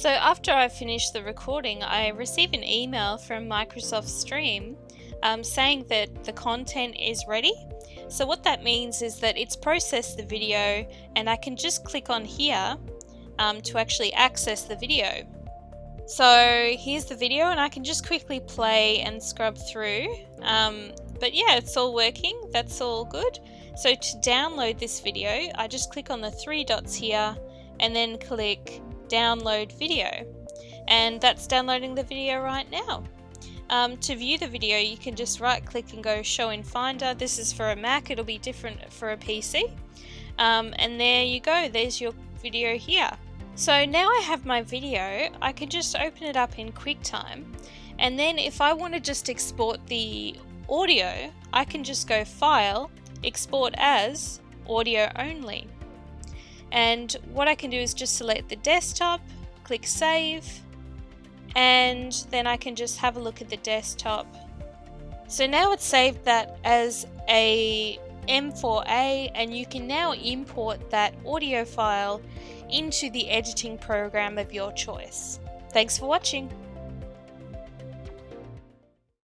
So after I finish the recording, I receive an email from Microsoft Stream um, saying that the content is ready. So what that means is that it's processed the video and I can just click on here um, to actually access the video. So here's the video and I can just quickly play and scrub through. Um, but yeah, it's all working. That's all good. So to download this video, I just click on the three dots here and then click download video. And that's downloading the video right now. Um, to view the video, you can just right click and go show in Finder. This is for a Mac, it'll be different for a PC. Um, and there you go, there's your video here. So now I have my video, I can just open it up in QuickTime. And then if I want to just export the audio, I can just go File, Export as, Audio Only. And what I can do is just select the desktop, click Save, and then I can just have a look at the desktop. So now it's saved that as a M4A and you can now import that audio file into the editing program of your choice. Thanks for watching.